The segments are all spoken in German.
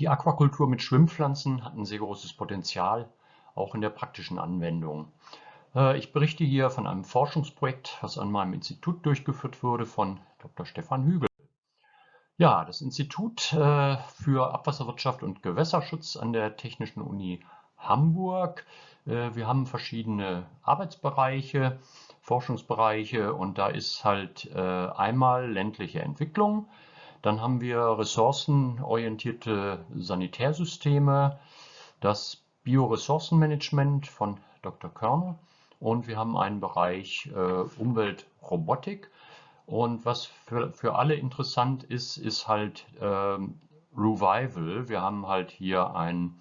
Die Aquakultur mit Schwimmpflanzen hat ein sehr großes Potenzial, auch in der praktischen Anwendung. Äh, ich berichte hier von einem Forschungsprojekt, das an meinem Institut durchgeführt wurde von Dr. Stefan Hügel. Ja, das Institut äh, für Abwasserwirtschaft und Gewässerschutz an der Technischen Uni Hamburg. Äh, wir haben verschiedene Arbeitsbereiche, Forschungsbereiche und da ist halt einmal ländliche Entwicklung, dann haben wir ressourcenorientierte Sanitärsysteme, das Bioressourcenmanagement von Dr. Körner und wir haben einen Bereich äh, Umweltrobotik. Und was für, für alle interessant ist, ist halt äh, Revival. Wir haben halt hier ein,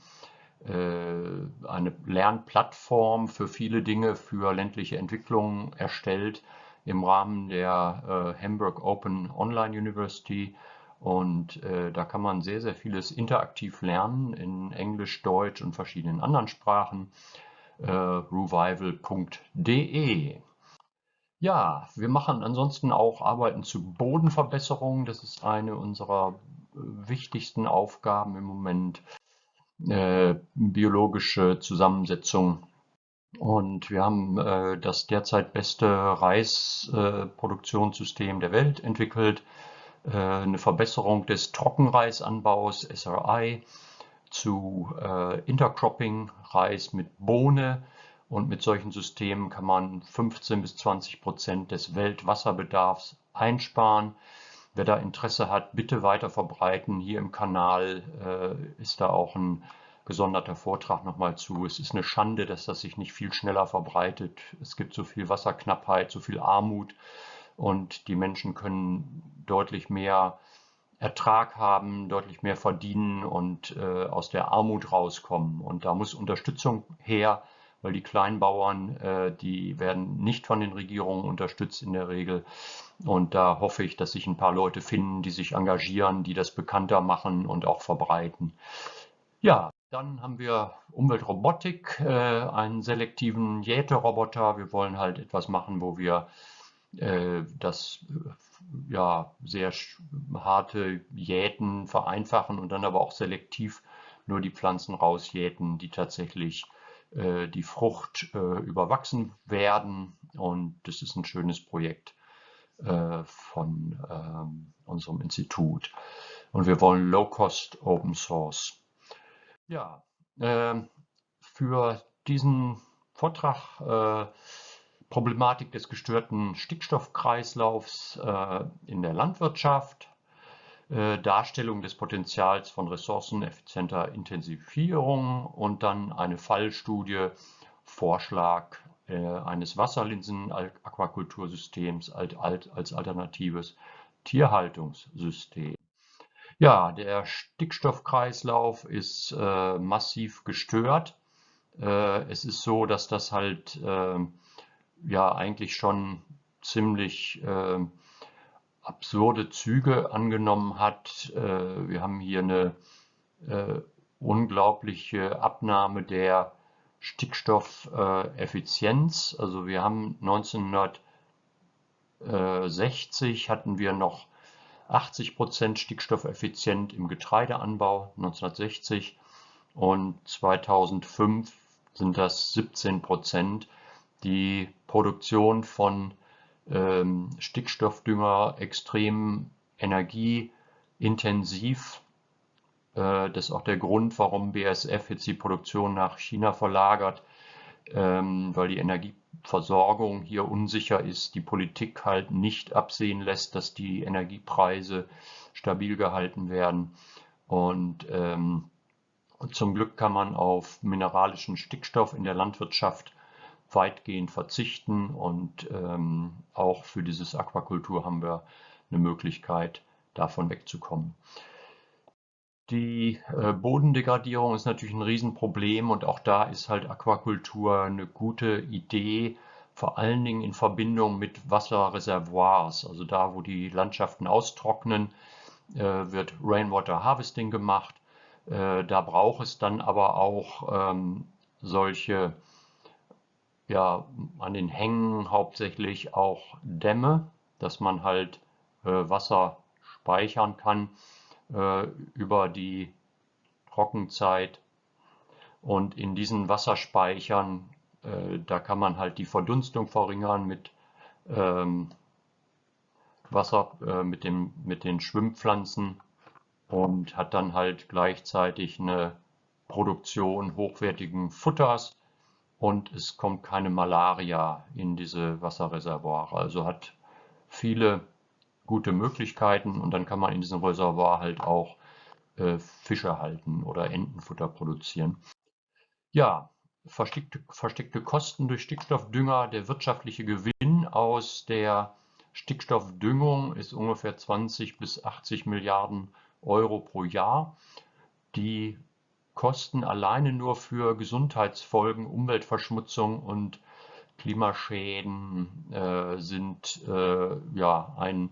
äh, eine Lernplattform für viele Dinge für ländliche Entwicklung erstellt im Rahmen der äh, Hamburg Open Online University und äh, da kann man sehr, sehr vieles interaktiv lernen in Englisch, Deutsch und verschiedenen anderen Sprachen. Äh, revival.de Ja, wir machen ansonsten auch Arbeiten zu Bodenverbesserung. Das ist eine unserer wichtigsten Aufgaben im Moment. Äh, biologische Zusammensetzung und wir haben äh, das derzeit beste Reisproduktionssystem äh, der Welt entwickelt. Äh, eine Verbesserung des Trockenreisanbaus, SRI, zu äh, Intercropping, Reis mit Bohne. Und mit solchen Systemen kann man 15 bis 20 Prozent des Weltwasserbedarfs einsparen. Wer da Interesse hat, bitte weiter verbreiten. Hier im Kanal äh, ist da auch ein gesonderter Vortrag nochmal zu. Es ist eine Schande, dass das sich nicht viel schneller verbreitet. Es gibt so viel Wasserknappheit, so viel Armut und die Menschen können deutlich mehr Ertrag haben, deutlich mehr verdienen und äh, aus der Armut rauskommen. Und da muss Unterstützung her, weil die Kleinbauern, äh, die werden nicht von den Regierungen unterstützt in der Regel. Und da hoffe ich, dass sich ein paar Leute finden, die sich engagieren, die das bekannter machen und auch verbreiten. Ja, dann haben wir Umweltrobotik, äh, einen selektiven Jäteroboter. Wir wollen halt etwas machen, wo wir äh, das ja, sehr harte Jäten vereinfachen und dann aber auch selektiv nur die Pflanzen rausjäten, die tatsächlich äh, die Frucht äh, überwachsen werden. Und das ist ein schönes Projekt äh, von ähm, unserem Institut. Und wir wollen Low-Cost Open Source. Ja, ähm, für diesen Vortrag äh, Problematik des gestörten Stickstoffkreislaufs äh, in der Landwirtschaft, äh, Darstellung des Potenzials von ressourceneffizienter Intensivierung und dann eine Fallstudie, Vorschlag äh, eines Wasserlinsen-Aquakultursystems als alternatives Tierhaltungssystem. Ja, der Stickstoffkreislauf ist äh, massiv gestört. Äh, es ist so, dass das halt äh, ja eigentlich schon ziemlich äh, absurde Züge angenommen hat. Äh, wir haben hier eine äh, unglaubliche Abnahme der Stickstoffeffizienz. also wir haben 1960 hatten wir noch 80 Prozent stickstoffeffizient im Getreideanbau 1960 und 2005 sind das 17 Prozent die Produktion von ähm, Stickstoffdünger extrem energieintensiv. Äh, das ist auch der Grund, warum BASF jetzt die Produktion nach China verlagert, ähm, weil die Energieversorgung hier unsicher ist, die Politik halt nicht absehen lässt, dass die Energiepreise stabil gehalten werden. Und ähm, zum Glück kann man auf mineralischen Stickstoff in der Landwirtschaft weitgehend verzichten und ähm, auch für dieses Aquakultur haben wir eine Möglichkeit, davon wegzukommen. Die äh, Bodendegradierung ist natürlich ein Riesenproblem und auch da ist halt Aquakultur eine gute Idee, vor allen Dingen in Verbindung mit Wasserreservoirs. Also da, wo die Landschaften austrocknen, äh, wird Rainwater Harvesting gemacht. Äh, da braucht es dann aber auch ähm, solche ja an den Hängen hauptsächlich auch Dämme, dass man halt Wasser speichern kann äh, über die Trockenzeit. Und in diesen Wasserspeichern, äh, da kann man halt die Verdunstung verringern mit ähm, Wasser, äh, mit, dem, mit den Schwimmpflanzen und hat dann halt gleichzeitig eine Produktion hochwertigen Futters und es kommt keine Malaria in diese Wasserreservoire. Also hat viele gute Möglichkeiten und dann kann man in diesem Reservoir halt auch äh, Fische halten oder Entenfutter produzieren. Ja, versteckte, versteckte Kosten durch Stickstoffdünger. Der wirtschaftliche Gewinn aus der Stickstoffdüngung ist ungefähr 20 bis 80 Milliarden Euro pro Jahr. Die Kosten alleine nur für Gesundheitsfolgen, Umweltverschmutzung und Klimaschäden äh, sind äh, ja ein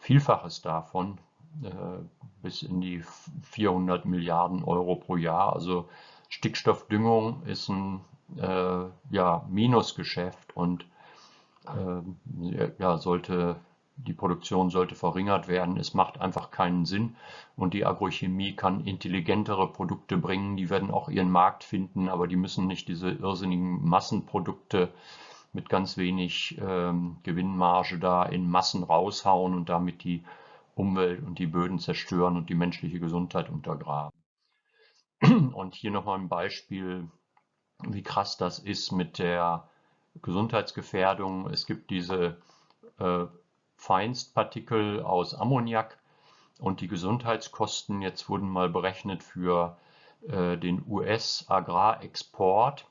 Vielfaches davon, äh, bis in die 400 Milliarden Euro pro Jahr. Also Stickstoffdüngung ist ein äh, ja, Minusgeschäft und äh, ja, sollte die Produktion sollte verringert werden. Es macht einfach keinen Sinn. Und die Agrochemie kann intelligentere Produkte bringen. Die werden auch ihren Markt finden, aber die müssen nicht diese irrsinnigen Massenprodukte mit ganz wenig ähm, Gewinnmarge da in Massen raushauen und damit die Umwelt und die Böden zerstören und die menschliche Gesundheit untergraben. Und hier nochmal ein Beispiel, wie krass das ist mit der Gesundheitsgefährdung. Es gibt diese äh, Feinstpartikel aus Ammoniak und die Gesundheitskosten jetzt wurden mal berechnet für äh, den US-Agrarexport.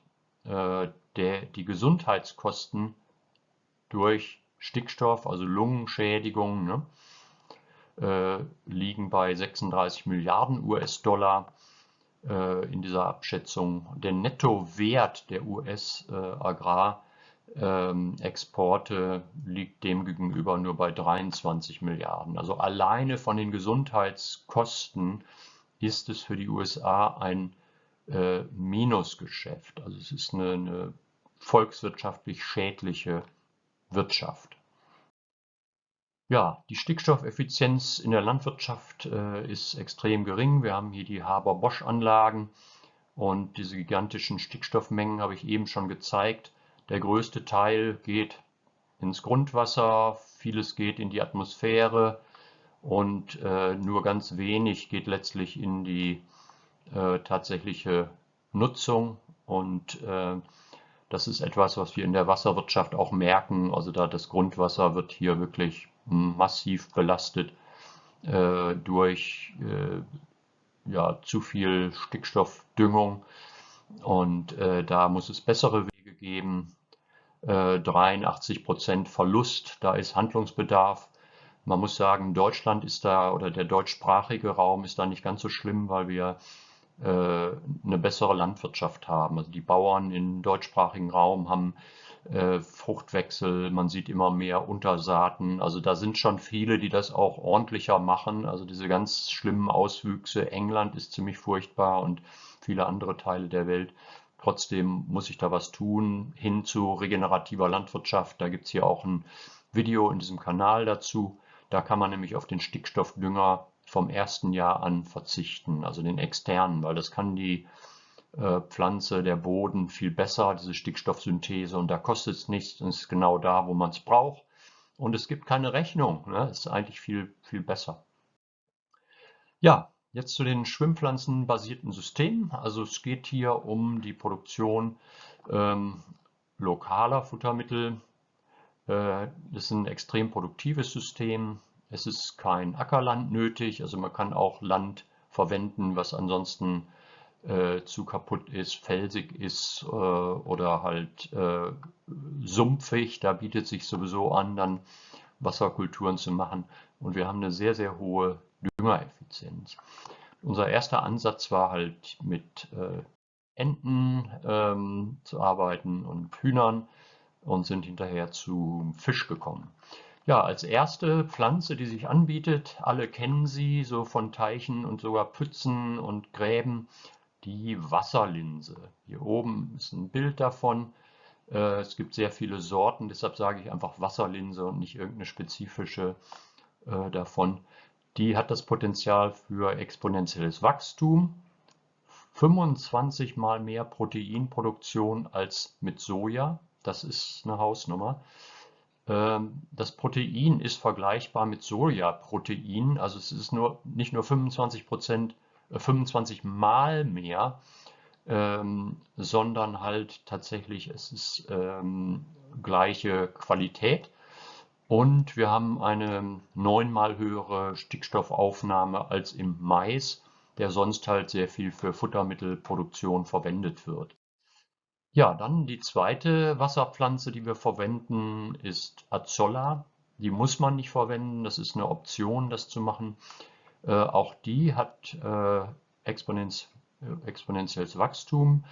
Äh, der, die Gesundheitskosten durch Stickstoff, also Lungenschädigung, ne, äh, liegen bei 36 Milliarden US-Dollar äh, in dieser Abschätzung. Der Nettowert der US-Agrar ähm, Exporte liegt demgegenüber nur bei 23 Milliarden. Also alleine von den Gesundheitskosten ist es für die USA ein äh, Minusgeschäft. Also es ist eine, eine volkswirtschaftlich schädliche Wirtschaft. Ja, die Stickstoffeffizienz in der Landwirtschaft äh, ist extrem gering. Wir haben hier die Haber-Bosch-Anlagen und diese gigantischen Stickstoffmengen habe ich eben schon gezeigt. Der größte Teil geht ins Grundwasser, vieles geht in die Atmosphäre und äh, nur ganz wenig geht letztlich in die äh, tatsächliche Nutzung. Und äh, das ist etwas, was wir in der Wasserwirtschaft auch merken. Also da das Grundwasser wird hier wirklich massiv belastet äh, durch äh, ja, zu viel Stickstoffdüngung. Und äh, da muss es bessere Wege geben. 83 äh, Prozent Verlust, da ist Handlungsbedarf. Man muss sagen, Deutschland ist da oder der deutschsprachige Raum ist da nicht ganz so schlimm, weil wir eine bessere Landwirtschaft haben. Also die Bauern im deutschsprachigen Raum haben äh, Fruchtwechsel, man sieht immer mehr Untersaaten. Also da sind schon viele, die das auch ordentlicher machen. Also diese ganz schlimmen Auswüchse. England ist ziemlich furchtbar und viele andere Teile der Welt. Trotzdem muss ich da was tun hin zu regenerativer Landwirtschaft. Da gibt es hier auch ein Video in diesem Kanal dazu. Da kann man nämlich auf den Stickstoffdünger vom ersten Jahr an verzichten, also den externen, weil das kann die äh, Pflanze, der Boden viel besser, diese Stickstoffsynthese und da kostet es nichts und ist genau da, wo man es braucht. Und es gibt keine Rechnung, ne? ist eigentlich viel, viel besser. Ja, Jetzt zu den schwimmpflanzenbasierten Systemen. Also es geht hier um die Produktion ähm, lokaler Futtermittel. Äh, das ist ein extrem produktives System. Es ist kein Ackerland nötig, also man kann auch Land verwenden, was ansonsten äh, zu kaputt ist, felsig ist äh, oder halt äh, sumpfig. Da bietet sich sowieso an, dann Wasserkulturen zu machen. Und wir haben eine sehr, sehr hohe Düngereffizienz. Unser erster Ansatz war halt mit äh, Enten ähm, zu arbeiten und Hühnern und sind hinterher zu Fisch gekommen. Ja, als erste Pflanze, die sich anbietet, alle kennen sie, so von Teichen und sogar Pfützen und Gräben, die Wasserlinse. Hier oben ist ein Bild davon. Äh, es gibt sehr viele Sorten, deshalb sage ich einfach Wasserlinse und nicht irgendeine spezifische äh, davon die hat das Potenzial für exponentielles Wachstum 25 mal mehr Proteinproduktion als mit Soja. Das ist eine Hausnummer. Ähm, das Protein ist vergleichbar mit Sojaprotein, also es ist nur, nicht nur 25 Prozent, 25 mal mehr, ähm, sondern halt tatsächlich, es ist ähm, gleiche Qualität. Und wir haben eine neunmal höhere Stickstoffaufnahme als im Mais, der sonst halt sehr viel für Futtermittelproduktion verwendet wird. Ja, dann die zweite Wasserpflanze, die wir verwenden, ist Azolla. Die muss man nicht verwenden, das ist eine Option, das zu machen. Äh, auch die hat äh, Exponenz, äh, exponentielles Wachstum.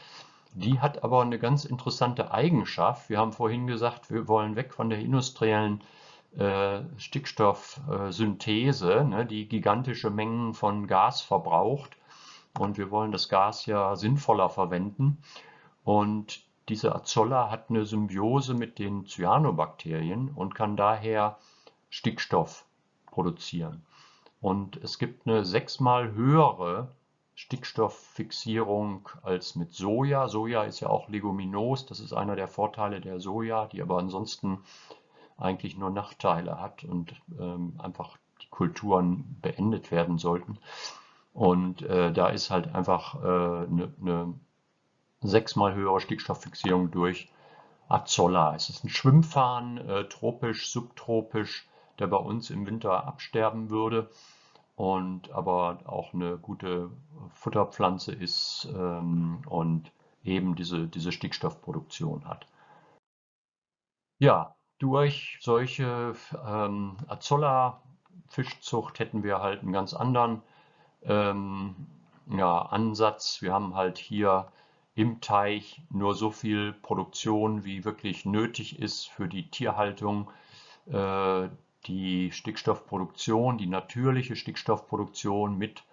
Die hat aber eine ganz interessante Eigenschaft. Wir haben vorhin gesagt, wir wollen weg von der industriellen äh, Stickstoffsynthese, ne, die gigantische Mengen von Gas verbraucht. Und wir wollen das Gas ja sinnvoller verwenden. Und diese Azolla hat eine Symbiose mit den Cyanobakterien und kann daher Stickstoff produzieren. Und es gibt eine sechsmal höhere Stickstofffixierung als mit Soja. Soja ist ja auch leguminos, das ist einer der Vorteile der Soja, die aber ansonsten eigentlich nur Nachteile hat und ähm, einfach die Kulturen beendet werden sollten. Und äh, da ist halt einfach eine äh, ne, ne sechsmal höhere Stickstofffixierung durch Azolla. Es ist ein Schwimmfarn, äh, tropisch, subtropisch, der bei uns im Winter absterben würde und aber auch eine gute Futterpflanze ist ähm, und eben diese, diese Stickstoffproduktion hat. Ja, durch solche ähm, Azolla-Fischzucht hätten wir halt einen ganz anderen ähm, ja, Ansatz. Wir haben halt hier im Teich nur so viel Produktion, wie wirklich nötig ist für die Tierhaltung. Äh, die Stickstoffproduktion, die natürliche Stickstoffproduktion mit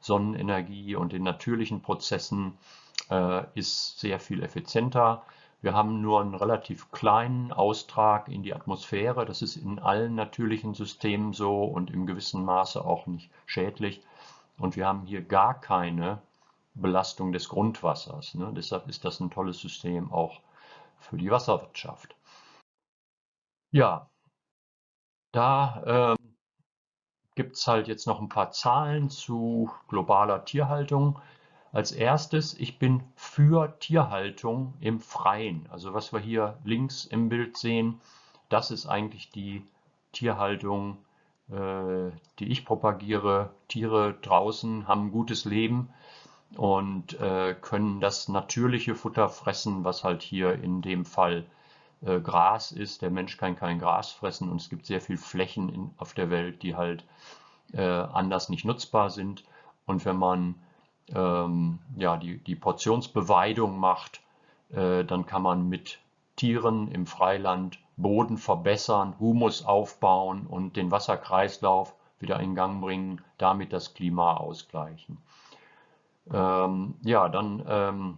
Sonnenenergie und den natürlichen Prozessen äh, ist sehr viel effizienter. Wir haben nur einen relativ kleinen Austrag in die Atmosphäre. Das ist in allen natürlichen Systemen so und im gewissen Maße auch nicht schädlich. Und wir haben hier gar keine Belastung des Grundwassers. Ne? Deshalb ist das ein tolles System auch für die Wasserwirtschaft. Ja, da ähm, gibt es halt jetzt noch ein paar Zahlen zu globaler Tierhaltung. Als erstes, ich bin für Tierhaltung im Freien. Also was wir hier links im Bild sehen, das ist eigentlich die Tierhaltung, äh, die ich propagiere. Tiere draußen haben ein gutes Leben und äh, können das natürliche Futter fressen, was halt hier in dem Fall äh, Gras ist. Der Mensch kann kein Gras fressen und es gibt sehr viele Flächen in, auf der Welt, die halt äh, anders nicht nutzbar sind. Und wenn man ähm, ja, die, die Portionsbeweidung macht, äh, dann kann man mit Tieren im Freiland Boden verbessern, Humus aufbauen und den Wasserkreislauf wieder in Gang bringen, damit das Klima ausgleichen. Ähm, ja, dann ähm,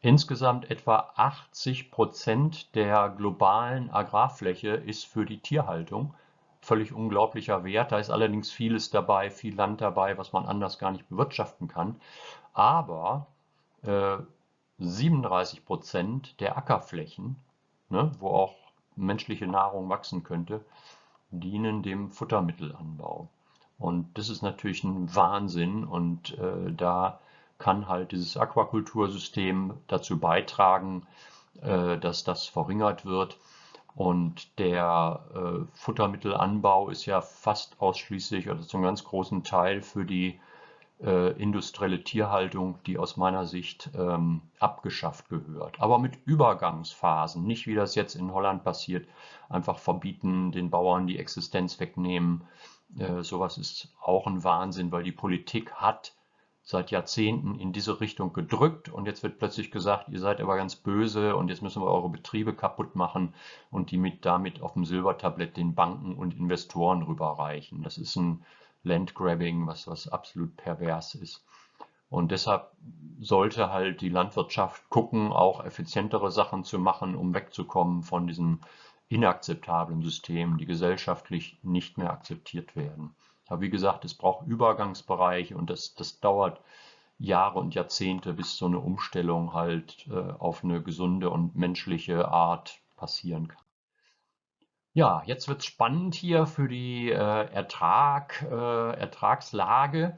insgesamt etwa 80 Prozent der globalen Agrarfläche ist für die Tierhaltung. Völlig unglaublicher Wert. Da ist allerdings vieles dabei, viel Land dabei, was man anders gar nicht bewirtschaften kann. Aber äh, 37 Prozent der Ackerflächen, ne, wo auch menschliche Nahrung wachsen könnte, dienen dem Futtermittelanbau. Und das ist natürlich ein Wahnsinn und äh, da kann halt dieses Aquakultursystem dazu beitragen, äh, dass das verringert wird. Und der äh, Futtermittelanbau ist ja fast ausschließlich oder zum ganz großen Teil für die äh, industrielle Tierhaltung, die aus meiner Sicht ähm, abgeschafft gehört. Aber mit Übergangsphasen, nicht wie das jetzt in Holland passiert, einfach verbieten, den Bauern die Existenz wegnehmen äh, sowas ist auch ein Wahnsinn, weil die Politik hat seit Jahrzehnten in diese Richtung gedrückt und jetzt wird plötzlich gesagt, ihr seid aber ganz böse und jetzt müssen wir eure Betriebe kaputt machen und die mit damit auf dem Silbertablett den Banken und Investoren rüberreichen. Das ist ein Landgrabbing, was, was absolut pervers ist. Und deshalb sollte halt die Landwirtschaft gucken, auch effizientere Sachen zu machen, um wegzukommen von diesem inakzeptablen Systemen, die gesellschaftlich nicht mehr akzeptiert werden. Aber wie gesagt, es braucht Übergangsbereiche und das, das dauert Jahre und Jahrzehnte, bis so eine Umstellung halt äh, auf eine gesunde und menschliche Art passieren kann. Ja, jetzt wird es spannend hier für die äh, Ertrag, äh, Ertragslage.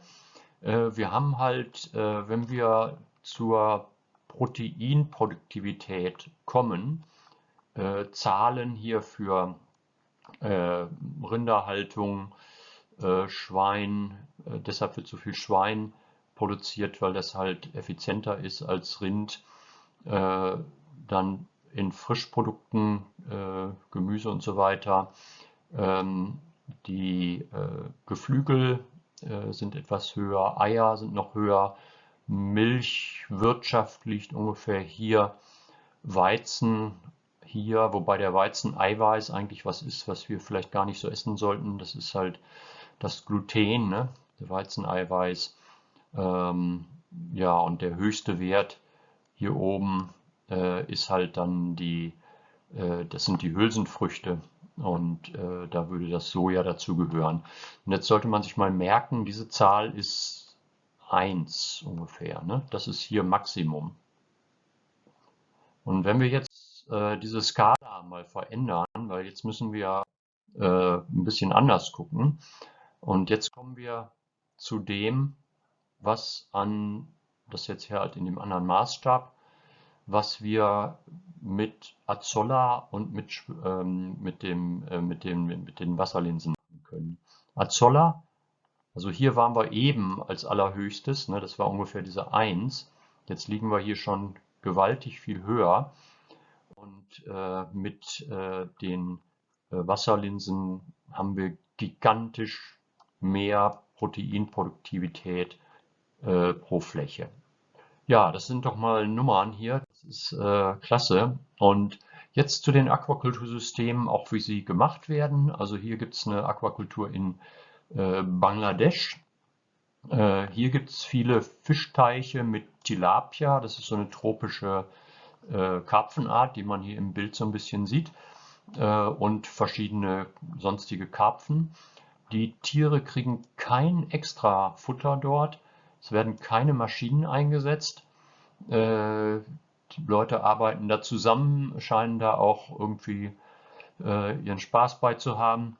Äh, wir haben halt, äh, wenn wir zur Proteinproduktivität kommen, äh, Zahlen hier für Rinderhaltung, Schwein, deshalb wird so viel Schwein produziert, weil das halt effizienter ist als Rind. Dann in Frischprodukten, äh, Gemüse und so weiter. Ähm, die äh, Geflügel äh, sind etwas höher, Eier sind noch höher, Milchwirtschaft liegt ungefähr hier, Weizen hier, wobei der Weizen Eiweiß eigentlich was ist, was wir vielleicht gar nicht so essen sollten. Das ist halt das Gluten, ne? der Weizeneiweiß. Ähm, ja, und der höchste Wert hier oben äh, ist halt dann die, äh, das sind die Hülsenfrüchte und äh, da würde das Soja dazu gehören. Und jetzt sollte man sich mal merken, diese Zahl ist 1 ungefähr. Ne? Das ist hier Maximum. Und wenn wir jetzt äh, diese Skala mal verändern, weil jetzt müssen wir äh, ein bisschen anders gucken. Und jetzt kommen wir zu dem, was an, das jetzt hier halt in dem anderen Maßstab, was wir mit Azolla und mit, ähm, mit, dem, äh, mit, dem, mit den Wasserlinsen machen können. Azolla, also hier waren wir eben als allerhöchstes, ne, das war ungefähr diese 1. Jetzt liegen wir hier schon gewaltig viel höher. Und äh, mit äh, den äh, Wasserlinsen haben wir gigantisch mehr Proteinproduktivität äh, pro Fläche. Ja, das sind doch mal Nummern hier. Das ist äh, klasse. Und jetzt zu den Aquakultursystemen, auch wie sie gemacht werden. Also hier gibt es eine Aquakultur in Bangladesch. Hier gibt es viele Fischteiche mit Tilapia. Das ist so eine tropische äh, Karpfenart, die man hier im Bild so ein bisschen sieht. Äh, und verschiedene sonstige Karpfen. Die Tiere kriegen kein extra Futter dort es werden keine Maschinen eingesetzt. Äh, die Leute arbeiten da zusammen, scheinen da auch irgendwie äh, ihren Spaß bei zu haben.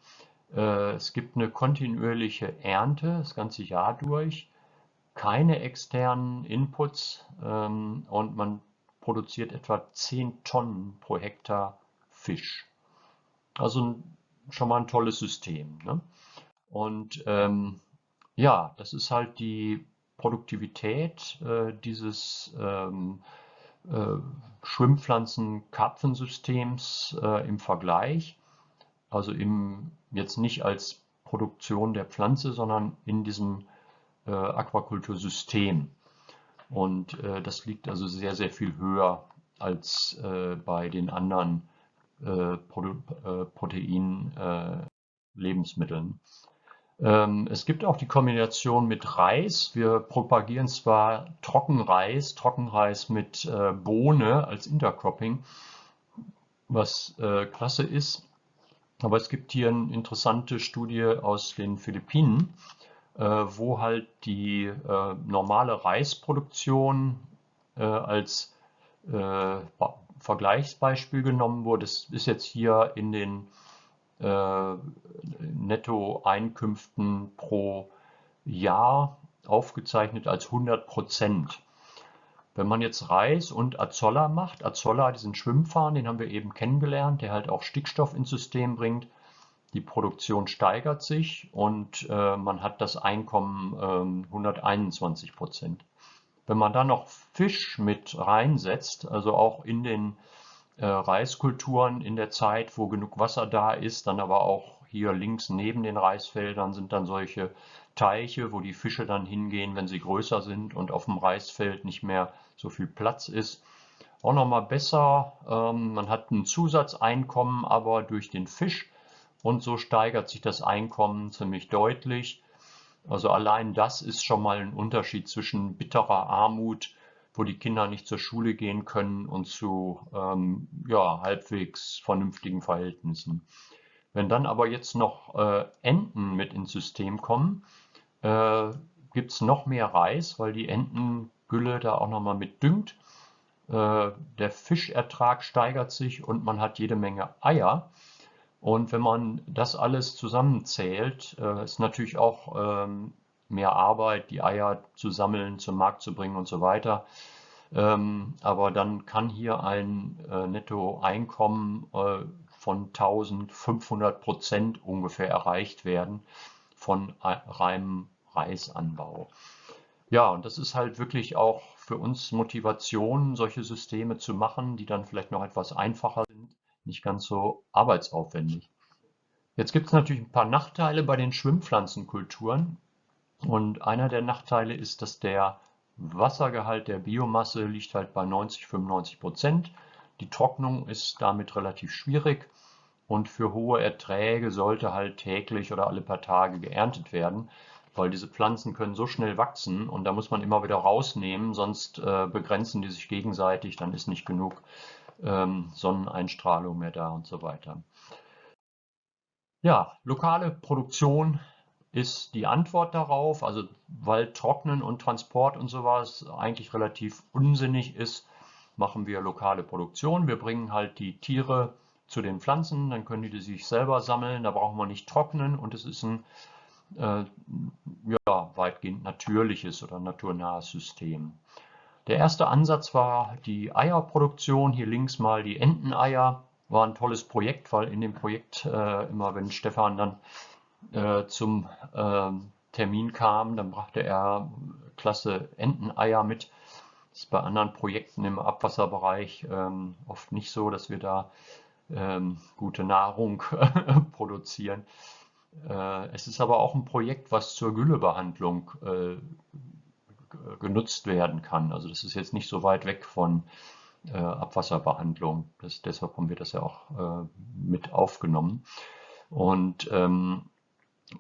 Äh, es gibt eine kontinuierliche Ernte das ganze Jahr durch, keine externen Inputs ähm, und man produziert etwa 10 Tonnen pro Hektar Fisch. Also schon mal ein tolles System. Ne? Und ähm, ja, das ist halt die Produktivität äh, dieses ähm, äh, Schwimmpflanzen-Karpfensystems äh, im Vergleich. Also im, jetzt nicht als Produktion der Pflanze, sondern in diesem äh, Aquakultursystem. Und äh, das liegt also sehr, sehr viel höher als äh, bei den anderen Pro Protein-Lebensmitteln. Ähm, es gibt auch die Kombination mit Reis. Wir propagieren zwar Trockenreis, Trockenreis mit äh, Bohne als Intercropping, was äh, klasse ist. Aber es gibt hier eine interessante Studie aus den Philippinen, äh, wo halt die normale Reisproduktion als Vergleichsbeispiel genommen wurde. Das ist jetzt hier in den äh, Nettoeinkünften pro Jahr aufgezeichnet als 100 Prozent. Wenn man jetzt Reis und Azolla macht, Azolla, diesen Schwimmfahren, den haben wir eben kennengelernt, der halt auch Stickstoff ins System bringt, die Produktion steigert sich und äh, man hat das Einkommen äh, 121 Prozent. Wenn man dann noch Fisch mit reinsetzt, also auch in den äh, Reiskulturen in der Zeit, wo genug Wasser da ist, dann aber auch hier links neben den Reisfeldern sind dann solche Teiche, wo die Fische dann hingehen, wenn sie größer sind und auf dem Reisfeld nicht mehr so viel Platz ist. Auch nochmal besser, ähm, man hat ein Zusatzeinkommen, aber durch den Fisch und so steigert sich das Einkommen ziemlich deutlich. Also allein das ist schon mal ein Unterschied zwischen bitterer Armut wo die Kinder nicht zur Schule gehen können und zu ähm, ja, halbwegs vernünftigen Verhältnissen. Wenn dann aber jetzt noch äh, Enten mit ins System kommen, äh, gibt es noch mehr Reis, weil die Entengülle da auch nochmal mit düngt. Äh, der Fischertrag steigert sich und man hat jede Menge Eier. Und wenn man das alles zusammenzählt, äh, ist natürlich auch ähm, mehr Arbeit, die Eier zu sammeln, zum Markt zu bringen und so weiter. Ähm, aber dann kann hier ein äh, Nettoeinkommen äh, von 1500 Prozent ungefähr erreicht werden von reinem Reisanbau. Ja, und das ist halt wirklich auch für uns Motivation, solche Systeme zu machen, die dann vielleicht noch etwas einfacher nicht ganz so arbeitsaufwendig. Jetzt gibt es natürlich ein paar Nachteile bei den Schwimmpflanzenkulturen. Und einer der Nachteile ist, dass der Wassergehalt der Biomasse liegt halt bei 90, 95 Prozent. Die Trocknung ist damit relativ schwierig und für hohe Erträge sollte halt täglich oder alle paar Tage geerntet werden, weil diese Pflanzen können so schnell wachsen und da muss man immer wieder rausnehmen, sonst äh, begrenzen die sich gegenseitig, dann ist nicht genug ähm, Sonneneinstrahlung mehr da und so weiter. Ja, lokale Produktion ist die Antwort darauf, also weil Trocknen und Transport und sowas eigentlich relativ unsinnig ist, machen wir lokale Produktion. Wir bringen halt die Tiere zu den Pflanzen, dann können die sich selber sammeln, da brauchen wir nicht trocknen und es ist ein äh, ja, weitgehend natürliches oder naturnahes System. Der erste Ansatz war die Eierproduktion. Hier links mal die Enteneier. War ein tolles Projekt, weil in dem Projekt äh, immer, wenn Stefan dann äh, zum äh, Termin kam, dann brachte er klasse Enteneier mit. Das ist bei anderen Projekten im Abwasserbereich ähm, oft nicht so, dass wir da ähm, gute Nahrung produzieren. Äh, es ist aber auch ein Projekt, was zur Güllebehandlung äh, genutzt werden kann. Also das ist jetzt nicht so weit weg von äh, Abwasserbehandlung. Das, deshalb haben wir das ja auch äh, mit aufgenommen. Und ähm,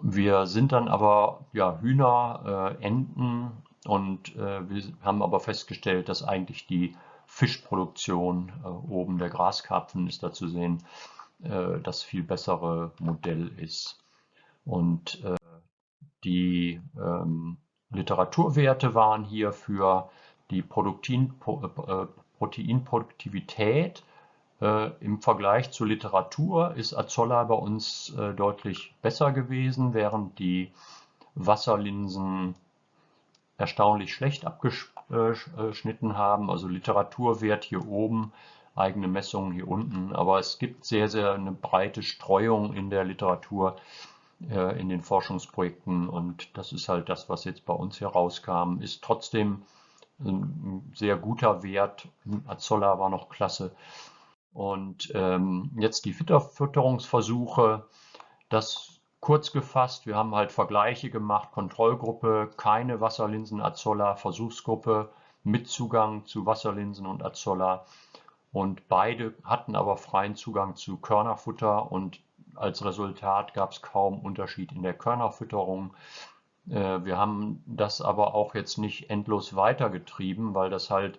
wir sind dann aber ja, Hühner, äh, Enten und wir haben aber festgestellt, dass eigentlich die Fischproduktion, äh, oben der Graskarpfen ist da zu sehen, äh, das viel bessere Modell ist. Und äh, die ähm, Literaturwerte waren hier für die Produktin, äh, Proteinproduktivität äh, Im Vergleich zur Literatur ist Azolla bei uns äh, deutlich besser gewesen, während die Wasserlinsen erstaunlich schlecht abgeschnitten haben. Also Literaturwert hier oben, eigene Messungen hier unten. Aber es gibt sehr, sehr eine breite Streuung in der Literatur, äh, in den Forschungsprojekten. Und das ist halt das, was jetzt bei uns hier rauskam. Ist trotzdem ein sehr guter Wert. Azolla war noch klasse. Und ähm, jetzt die Fütterungsversuche, das kurz gefasst, wir haben halt Vergleiche gemacht, Kontrollgruppe, keine Wasserlinsen Azolla, Versuchsgruppe mit Zugang zu Wasserlinsen und Azolla. Und beide hatten aber freien Zugang zu Körnerfutter und als Resultat gab es kaum Unterschied in der Körnerfütterung. Äh, wir haben das aber auch jetzt nicht endlos weitergetrieben, weil das halt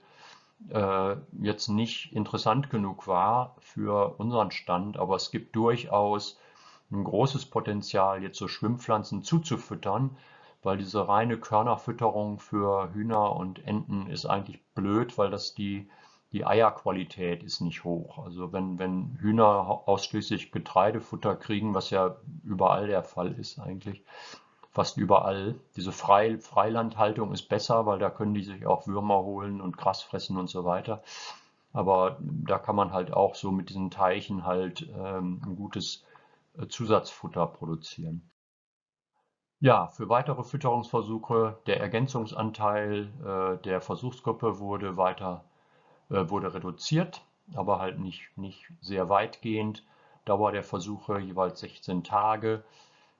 äh, jetzt nicht interessant genug war für unseren Stand, aber es gibt durchaus ein großes Potenzial, jetzt so Schwimmpflanzen zuzufüttern, weil diese reine Körnerfütterung für Hühner und Enten ist eigentlich blöd, weil das die, die Eierqualität ist nicht hoch. Also wenn, wenn Hühner ausschließlich Getreidefutter kriegen, was ja überall der Fall ist eigentlich, fast überall. Diese Frei Freilandhaltung ist besser, weil da können die sich auch Würmer holen und Gras fressen und so weiter. Aber da kann man halt auch so mit diesen Teichen halt ähm, ein gutes äh, Zusatzfutter produzieren. Ja, für weitere Fütterungsversuche, der Ergänzungsanteil äh, der Versuchsgruppe wurde weiter wurde reduziert, aber halt nicht, nicht sehr weitgehend. Dauer der Versuche jeweils 16 Tage.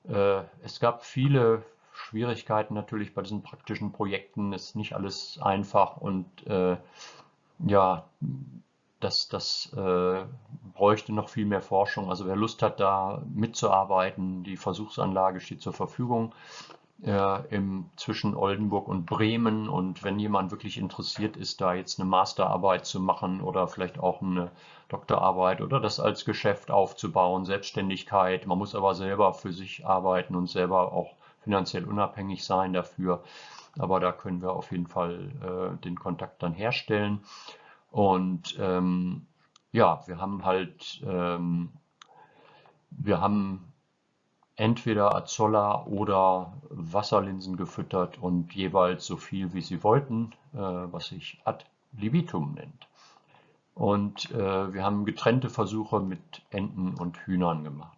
Äh, es gab viele Schwierigkeiten natürlich bei diesen praktischen Projekten. Es ist nicht alles einfach und äh, ja, das, das äh, bräuchte noch viel mehr Forschung. Also wer Lust hat, da mitzuarbeiten, die Versuchsanlage steht zur Verfügung äh, im, zwischen Oldenburg und Bremen. Und wenn jemand wirklich interessiert ist, da jetzt eine Masterarbeit zu machen oder vielleicht auch eine Doktorarbeit oder das als Geschäft aufzubauen, Selbstständigkeit. Man muss aber selber für sich arbeiten und selber auch finanziell unabhängig sein dafür. Aber da können wir auf jeden Fall äh, den Kontakt dann herstellen. Und ähm, ja, wir haben halt, ähm, wir haben entweder Azolla oder Wasserlinsen gefüttert und jeweils so viel, wie sie wollten, äh, was sich ad libitum nennt. Und äh, wir haben getrennte Versuche mit Enten und Hühnern gemacht.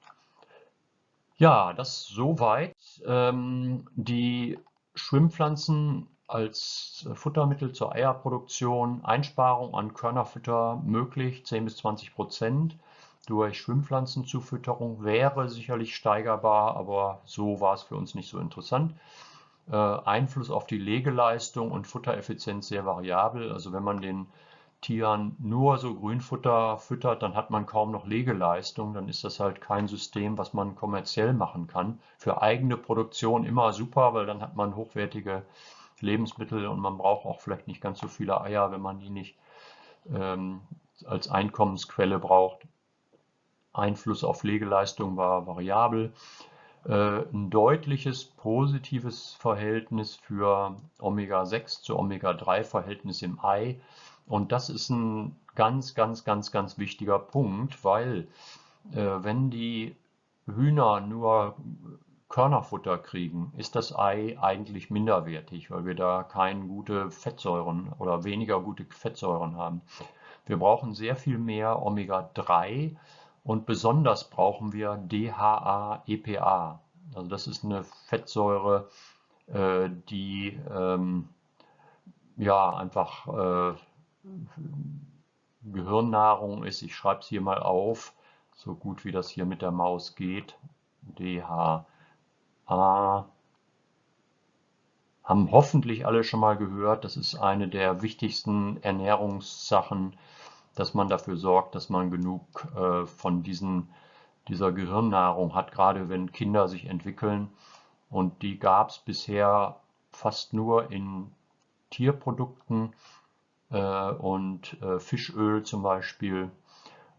Ja, das soweit. Ähm, die Schwimmpflanzen als Futtermittel zur Eierproduktion, Einsparung an Körnerfutter möglich, 10 bis 20 Prozent durch Schwimmpflanzenzufütterung wäre sicherlich steigerbar, aber so war es für uns nicht so interessant. Äh, Einfluss auf die Legeleistung und Futtereffizienz sehr variabel. Also wenn man den Tieren nur so Grünfutter füttert, dann hat man kaum noch Legeleistung. Dann ist das halt kein System, was man kommerziell machen kann. Für eigene Produktion immer super, weil dann hat man hochwertige Lebensmittel und man braucht auch vielleicht nicht ganz so viele Eier, wenn man die nicht ähm, als Einkommensquelle braucht. Einfluss auf Legeleistung war variabel. Äh, ein deutliches positives Verhältnis für Omega-6 zu Omega-3-Verhältnis im Ei. Und das ist ein ganz, ganz, ganz, ganz wichtiger Punkt, weil äh, wenn die Hühner nur Körnerfutter kriegen, ist das Ei eigentlich minderwertig, weil wir da keine gute Fettsäuren oder weniger gute Fettsäuren haben. Wir brauchen sehr viel mehr Omega-3 und besonders brauchen wir DHA-EPA. Also das ist eine Fettsäure, äh, die ähm, ja einfach äh, Gehirnnahrung ist. Ich schreibe es hier mal auf, so gut wie das hier mit der Maus geht. DHA haben hoffentlich alle schon mal gehört. Das ist eine der wichtigsten Ernährungssachen, dass man dafür sorgt, dass man genug äh, von diesen, dieser Gehirnnahrung hat, gerade wenn Kinder sich entwickeln. Und die gab es bisher fast nur in Tierprodukten äh, und äh, Fischöl zum Beispiel.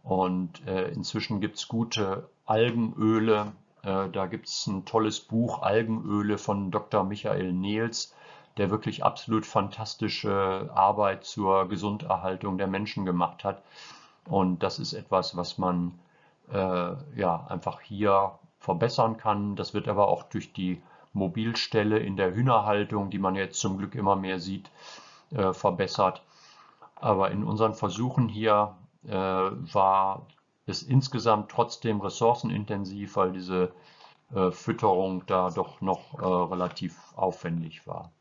Und äh, inzwischen gibt es gute Algenöle. Äh, da gibt es ein tolles Buch Algenöle von Dr. Michael Nehls der wirklich absolut fantastische Arbeit zur Gesunderhaltung der Menschen gemacht hat. Und das ist etwas, was man äh, ja einfach hier verbessern kann. Das wird aber auch durch die Mobilstelle in der Hühnerhaltung, die man jetzt zum Glück immer mehr sieht, äh, verbessert. Aber in unseren Versuchen hier äh, war es insgesamt trotzdem ressourcenintensiv, weil diese äh, Fütterung da doch noch äh, relativ aufwendig war.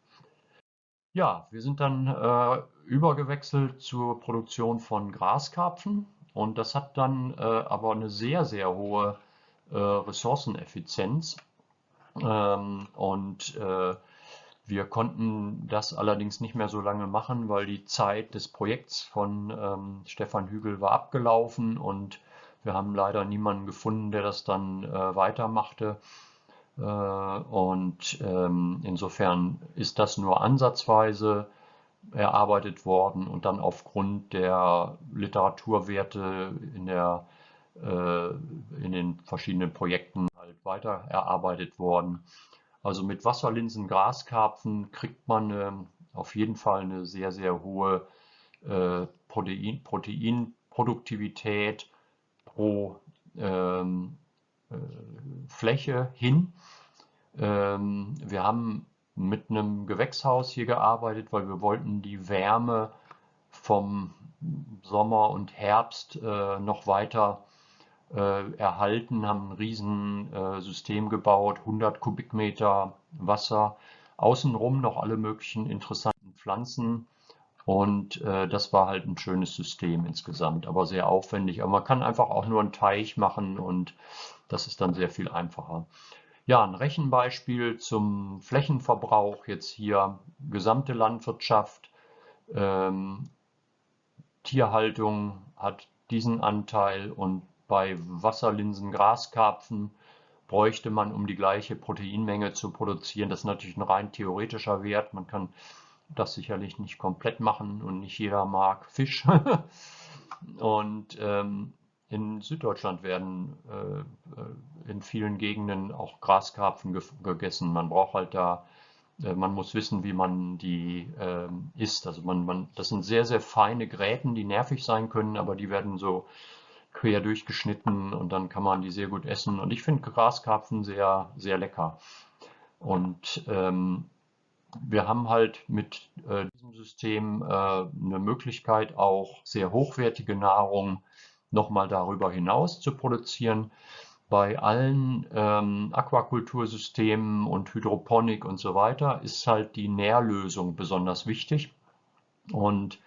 Ja, wir sind dann äh, übergewechselt zur Produktion von Graskarpfen und das hat dann äh, aber eine sehr, sehr hohe äh, Ressourceneffizienz ähm, und äh, wir konnten das allerdings nicht mehr so lange machen, weil die Zeit des Projekts von ähm, Stefan Hügel war abgelaufen und wir haben leider niemanden gefunden, der das dann äh, weitermachte. Äh, und ähm, insofern ist das nur ansatzweise erarbeitet worden und dann aufgrund der Literaturwerte in, der, äh, in den verschiedenen Projekten halt weiter erarbeitet worden. Also mit Wasserlinsen, Graskarpfen kriegt man ähm, auf jeden Fall eine sehr, sehr hohe äh, Protein, Proteinproduktivität pro ähm, äh, Fläche hin. Ähm, wir haben mit einem Gewächshaus hier gearbeitet, weil wir wollten die Wärme vom Sommer und Herbst äh, noch weiter äh, erhalten, haben ein Riesensystem gebaut, 100 Kubikmeter Wasser, außenrum noch alle möglichen interessanten Pflanzen und äh, das war halt ein schönes System insgesamt, aber sehr aufwendig. Aber man kann einfach auch nur einen Teich machen und das ist dann sehr viel einfacher. Ja, ein Rechenbeispiel zum Flächenverbrauch, jetzt hier gesamte Landwirtschaft, ähm, Tierhaltung hat diesen Anteil und bei Wasserlinsen, Graskarpfen bräuchte man, um die gleiche Proteinmenge zu produzieren. Das ist natürlich ein rein theoretischer Wert. Man kann das sicherlich nicht komplett machen und nicht jeder mag Fisch. und ähm, in Süddeutschland werden äh, in vielen Gegenden auch Graskarpfen ge gegessen. Man braucht halt da, äh, man muss wissen, wie man die äh, isst. Also man, man, das sind sehr, sehr feine Gräten, die nervig sein können, aber die werden so quer durchgeschnitten und dann kann man die sehr gut essen. Und ich finde Graskarpfen sehr, sehr lecker. Und ähm, wir haben halt mit äh, diesem System äh, eine Möglichkeit, auch sehr hochwertige Nahrung nochmal darüber hinaus zu produzieren. Bei allen ähm, Aquakultursystemen und Hydroponik und so weiter ist halt die Nährlösung besonders wichtig. Und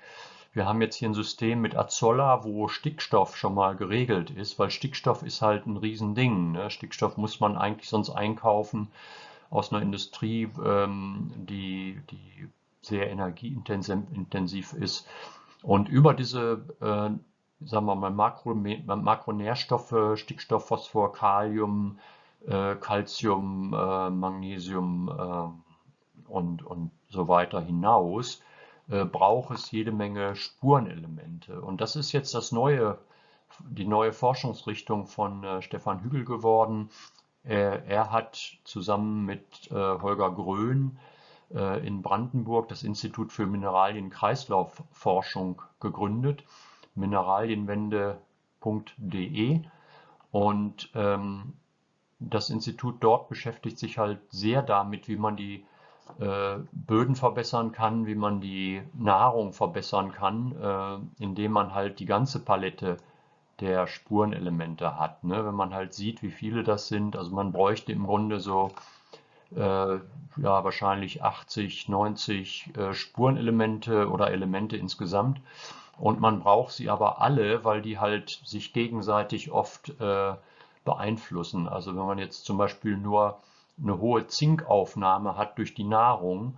wir haben jetzt hier ein System mit Azolla, wo Stickstoff schon mal geregelt ist, weil Stickstoff ist halt ein Riesending. Ne? Stickstoff muss man eigentlich sonst einkaufen aus einer Industrie, ähm, die, die sehr energieintensiv ist. Und über diese, äh, sagen wir mal, Makro, Makronährstoffe, Stickstoff, Phosphor, Kalium, äh, Calcium, äh, Magnesium äh, und, und so weiter hinaus, äh, braucht es jede Menge Spurenelemente. Und das ist jetzt das neue, die neue Forschungsrichtung von äh, Stefan Hügel geworden. Er, er hat zusammen mit äh, Holger Grön in Brandenburg das Institut für Mineralien-Kreislaufforschung gegründet, mineralienwende.de. Und ähm, das Institut dort beschäftigt sich halt sehr damit, wie man die äh, Böden verbessern kann, wie man die Nahrung verbessern kann, äh, indem man halt die ganze Palette der Spurenelemente hat. Ne? Wenn man halt sieht, wie viele das sind, also man bräuchte im Grunde so äh, ja, wahrscheinlich 80, 90 äh, Spurenelemente oder Elemente insgesamt. Und man braucht sie aber alle, weil die halt sich gegenseitig oft äh, beeinflussen. Also wenn man jetzt zum Beispiel nur eine hohe Zinkaufnahme hat durch die Nahrung,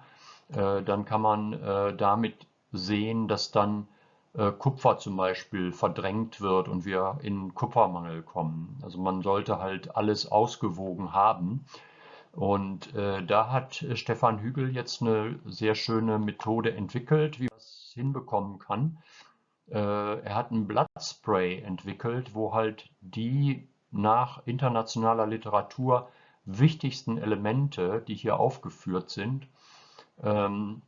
äh, dann kann man äh, damit sehen, dass dann äh, Kupfer zum Beispiel verdrängt wird und wir in Kupfermangel kommen. Also man sollte halt alles ausgewogen haben. Und äh, da hat Stefan Hügel jetzt eine sehr schöne Methode entwickelt, wie man das hinbekommen kann. Äh, er hat ein Bloodspray entwickelt, wo halt die nach internationaler Literatur wichtigsten Elemente, die hier aufgeführt sind, ähm,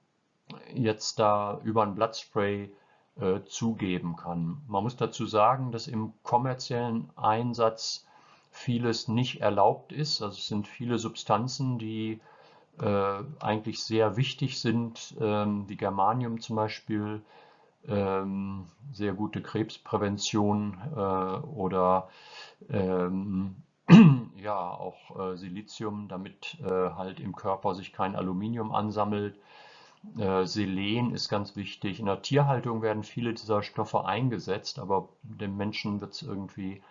jetzt da über ein Bloodspray äh, zugeben kann. Man muss dazu sagen, dass im kommerziellen Einsatz vieles nicht erlaubt ist. Also es sind viele Substanzen, die äh, eigentlich sehr wichtig sind, ähm, wie Germanium zum Beispiel, sehr gute Krebsprävention äh, oder ähm, ja auch äh, Silizium, damit äh, halt im Körper sich kein Aluminium ansammelt. Selen ist ganz wichtig. In der Tierhaltung werden viele dieser Stoffe eingesetzt, aber dem Menschen wird es irgendwie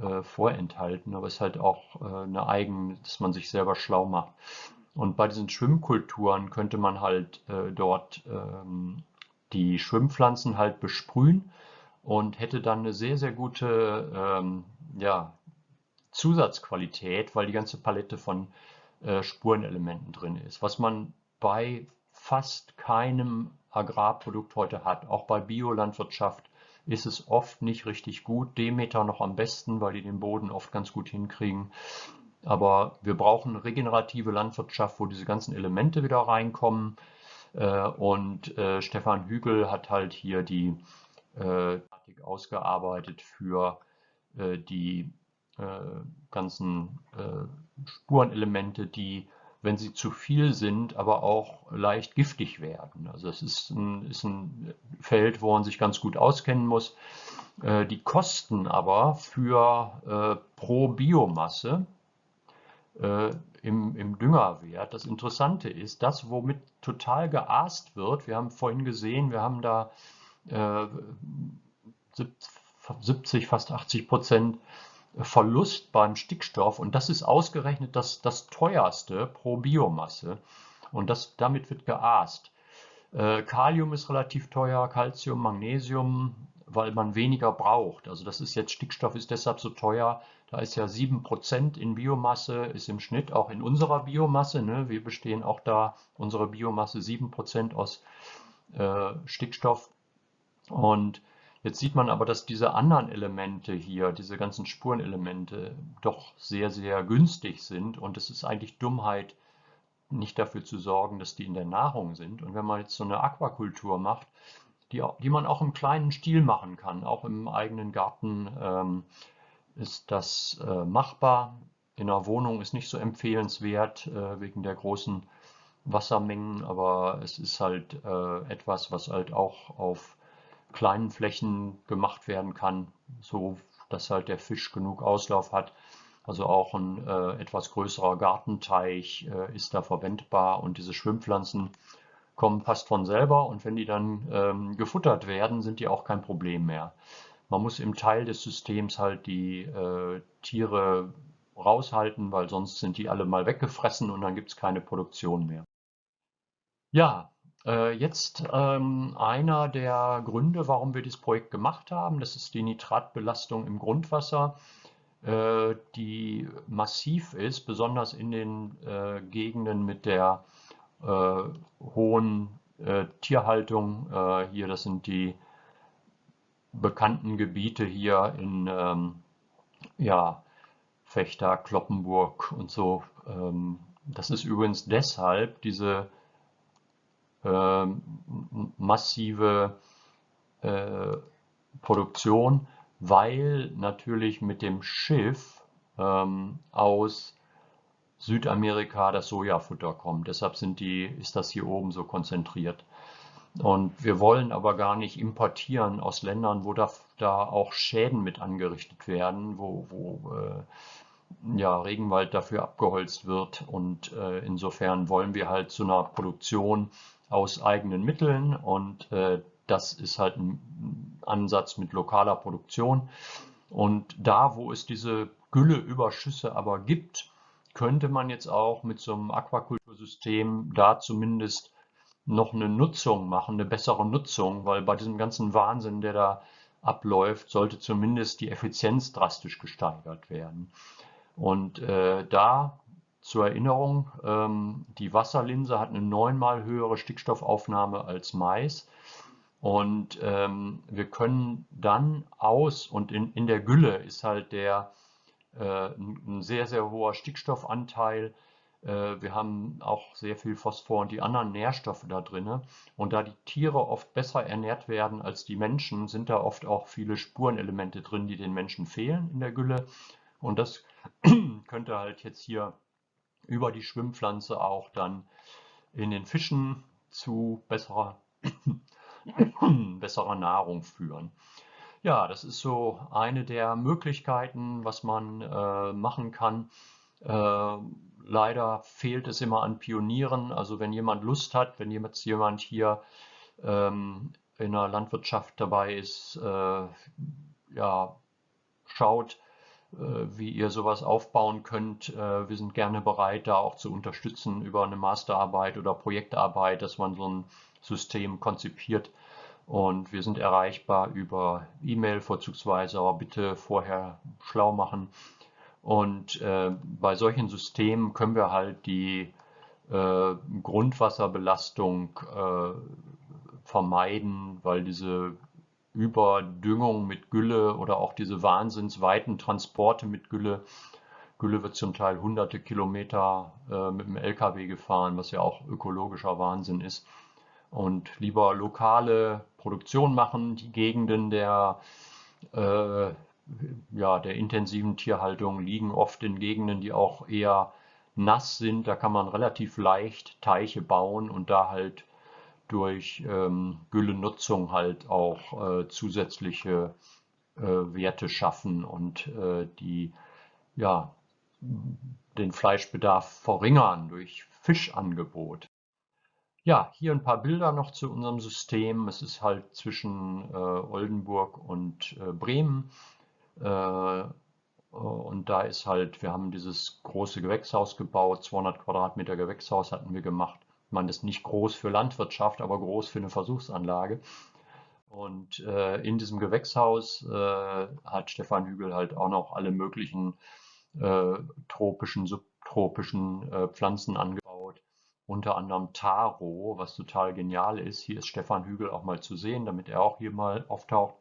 äh, vorenthalten. Aber es ist halt auch äh, eine Eigen, dass man sich selber schlau macht. Und bei diesen Schwimmkulturen könnte man halt äh, dort ähm, die Schwimmpflanzen halt besprühen und hätte dann eine sehr, sehr gute ähm, ja, Zusatzqualität, weil die ganze Palette von äh, Spurenelementen drin ist. Was man bei fast keinem Agrarprodukt heute hat. Auch bei Biolandwirtschaft ist es oft nicht richtig gut. Demeter noch am besten, weil die den Boden oft ganz gut hinkriegen. Aber wir brauchen regenerative Landwirtschaft, wo diese ganzen Elemente wieder reinkommen. Äh, und äh, Stefan Hügel hat halt hier die äh, ausgearbeitet für die ganzen Spurenelemente, die wenn sie zu viel sind, aber auch leicht giftig werden. Also es ist ein, ist ein Feld, wo man sich ganz gut auskennen muss. Die Kosten aber für pro Biomasse äh, im, im Düngerwert, das Interessante ist, das, womit total geaßt wird, wir haben vorhin gesehen, wir haben da 70, fast 80 Prozent Verlust beim Stickstoff und das ist ausgerechnet das, das teuerste pro Biomasse und das, damit wird geaßt. Äh, Kalium ist relativ teuer, Calcium, Magnesium, weil man weniger braucht. Also das ist jetzt, Stickstoff ist deshalb so teuer, da ist ja 7% in Biomasse, ist im Schnitt auch in unserer Biomasse. Ne? Wir bestehen auch da, unsere Biomasse 7% aus äh, Stickstoff. Und Jetzt sieht man aber, dass diese anderen Elemente hier, diese ganzen Spurenelemente, doch sehr, sehr günstig sind und es ist eigentlich Dummheit, nicht dafür zu sorgen, dass die in der Nahrung sind. Und wenn man jetzt so eine Aquakultur macht, die, die man auch im kleinen Stil machen kann, auch im eigenen Garten ähm, ist das äh, machbar. In einer Wohnung ist nicht so empfehlenswert äh, wegen der großen Wassermengen, aber es ist halt äh, etwas, was halt auch auf kleinen Flächen gemacht werden kann, so dass halt der Fisch genug Auslauf hat. Also auch ein äh, etwas größerer Gartenteich äh, ist da verwendbar und diese Schwimmpflanzen kommen fast von selber und wenn die dann ähm, gefuttert werden, sind die auch kein Problem mehr. Man muss im Teil des Systems halt die äh, Tiere raushalten, weil sonst sind die alle mal weggefressen und dann gibt es keine Produktion mehr. Ja, äh, jetzt ähm, einer der Gründe, warum wir dieses Projekt gemacht haben, das ist die Nitratbelastung im Grundwasser, äh, die massiv ist, besonders in den äh, Gegenden mit der hohen äh, Tierhaltung. Äh, hier, das sind die bekannten Gebiete hier in ähm, ja, Fechter, Kloppenburg und so. Ähm, das ist übrigens deshalb diese äh, massive äh, Produktion, weil natürlich mit dem Schiff ähm, aus Südamerika das Sojafutter kommt. Deshalb sind die, ist das hier oben so konzentriert. Und wir wollen aber gar nicht importieren aus Ländern, wo da, da auch Schäden mit angerichtet werden, wo, wo äh, ja, Regenwald dafür abgeholzt wird. Und äh, insofern wollen wir halt zu einer Produktion aus eigenen Mitteln und äh, das ist halt ein Ansatz mit lokaler Produktion. Und da, wo es diese Gülleüberschüsse aber gibt, könnte man jetzt auch mit so einem Aquakultursystem da zumindest noch eine Nutzung machen, eine bessere Nutzung, weil bei diesem ganzen Wahnsinn, der da abläuft, sollte zumindest die Effizienz drastisch gesteigert werden. Und äh, da zur Erinnerung, ähm, die Wasserlinse hat eine neunmal höhere Stickstoffaufnahme als Mais. Und ähm, wir können dann aus, und in, in der Gülle ist halt der ein sehr, sehr hoher Stickstoffanteil. Äh, wir haben auch sehr viel Phosphor und die anderen Nährstoffe da drin. Und da die Tiere oft besser ernährt werden als die Menschen, sind da oft auch viele Spurenelemente drin, die den Menschen fehlen in der Gülle. Und das könnte halt jetzt hier über die Schwimmpflanze auch dann in den Fischen zu besserer, besserer Nahrung führen. Ja, das ist so eine der Möglichkeiten, was man äh, machen kann. Äh, leider fehlt es immer an Pionieren. Also wenn jemand Lust hat, wenn jetzt jemand hier ähm, in der Landwirtschaft dabei ist, äh, ja, schaut, äh, wie ihr sowas aufbauen könnt. Äh, wir sind gerne bereit, da auch zu unterstützen über eine Masterarbeit oder Projektarbeit, dass man so ein System konzipiert. Und wir sind erreichbar über E-Mail vorzugsweise, aber bitte vorher schlau machen. Und äh, bei solchen Systemen können wir halt die äh, Grundwasserbelastung äh, vermeiden, weil diese Überdüngung mit Gülle oder auch diese wahnsinnsweiten Transporte mit Gülle. Gülle wird zum Teil hunderte Kilometer äh, mit dem LKW gefahren, was ja auch ökologischer Wahnsinn ist. Und lieber lokale Produktion machen, die Gegenden der, äh, ja, der intensiven Tierhaltung liegen oft in Gegenden, die auch eher nass sind. Da kann man relativ leicht Teiche bauen und da halt durch ähm, Güllenutzung halt auch äh, zusätzliche äh, Werte schaffen und äh, die ja, den Fleischbedarf verringern durch Fischangebot. Ja, hier ein paar Bilder noch zu unserem System. Es ist halt zwischen äh, Oldenburg und äh, Bremen. Äh, und da ist halt, wir haben dieses große Gewächshaus gebaut, 200 Quadratmeter Gewächshaus hatten wir gemacht man ist nicht groß für Landwirtschaft, aber groß für eine Versuchsanlage. Und äh, in diesem Gewächshaus äh, hat Stefan Hügel halt auch noch alle möglichen äh, tropischen, subtropischen Pflanzen angebaut. Unter anderem Taro, was total genial ist. Hier ist Stefan Hügel auch mal zu sehen, damit er auch hier mal auftaucht.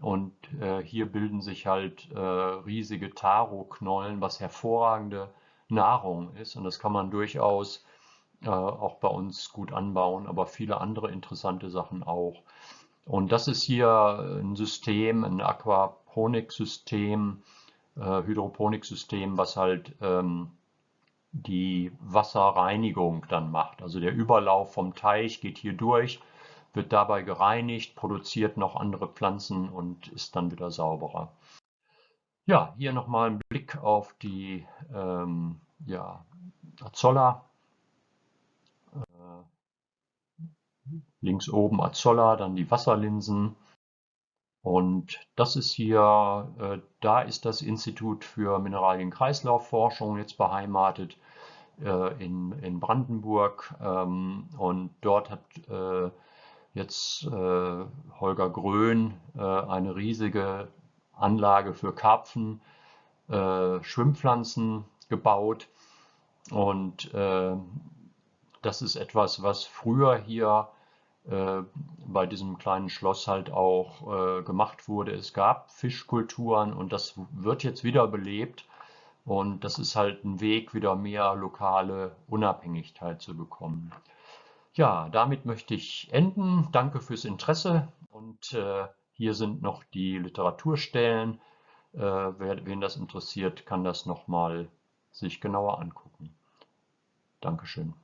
Und äh, hier bilden sich halt äh, riesige Taro-Knollen, was hervorragende Nahrung ist. Und das kann man durchaus äh, auch bei uns gut anbauen, aber viele andere interessante Sachen auch. Und das ist hier ein System, ein Aquaponiksystem, äh, Hydroponiksystem, was halt ähm, die Wasserreinigung dann macht. Also der Überlauf vom Teich geht hier durch, wird dabei gereinigt, produziert noch andere Pflanzen und ist dann wieder sauberer. Ja, hier nochmal ein Blick auf die ähm, ja, Azolla. Äh, links oben Azolla, dann die Wasserlinsen. Und das ist hier, äh, da ist das Institut für Mineralienkreislaufforschung jetzt beheimatet äh, in, in Brandenburg. Ähm, und dort hat äh, jetzt äh, Holger Grön äh, eine riesige Anlage für Karpfen, äh, Schwimmpflanzen gebaut. Und das ist etwas, was früher hier bei diesem kleinen Schloss halt auch äh, gemacht wurde. Es gab Fischkulturen und das wird jetzt wieder belebt. Und das ist halt ein Weg, wieder mehr lokale Unabhängigkeit zu bekommen. Ja, damit möchte ich enden. Danke fürs Interesse und äh, hier sind noch die Literaturstellen. Äh, wer, wen das interessiert, kann das nochmal sich genauer angucken. Dankeschön.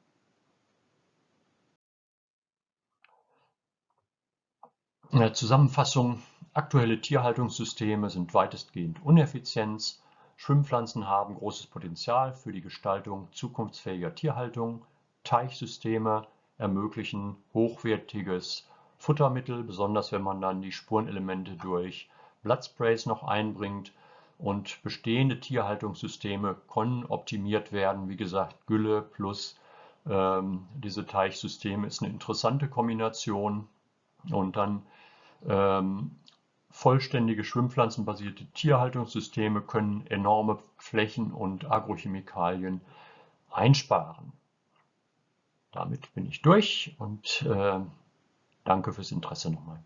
In der Zusammenfassung, aktuelle Tierhaltungssysteme sind weitestgehend uneffizient. Schwimmpflanzen haben großes Potenzial für die Gestaltung zukunftsfähiger Tierhaltung. Teichsysteme ermöglichen hochwertiges Futtermittel, besonders wenn man dann die Spurenelemente durch Blattsprays noch einbringt. Und bestehende Tierhaltungssysteme können optimiert werden. Wie gesagt, Gülle plus ähm, diese Teichsysteme ist eine interessante Kombination. Und dann ähm, vollständige schwimmpflanzenbasierte Tierhaltungssysteme können enorme Flächen und Agrochemikalien einsparen. Damit bin ich durch und äh, danke fürs Interesse nochmal.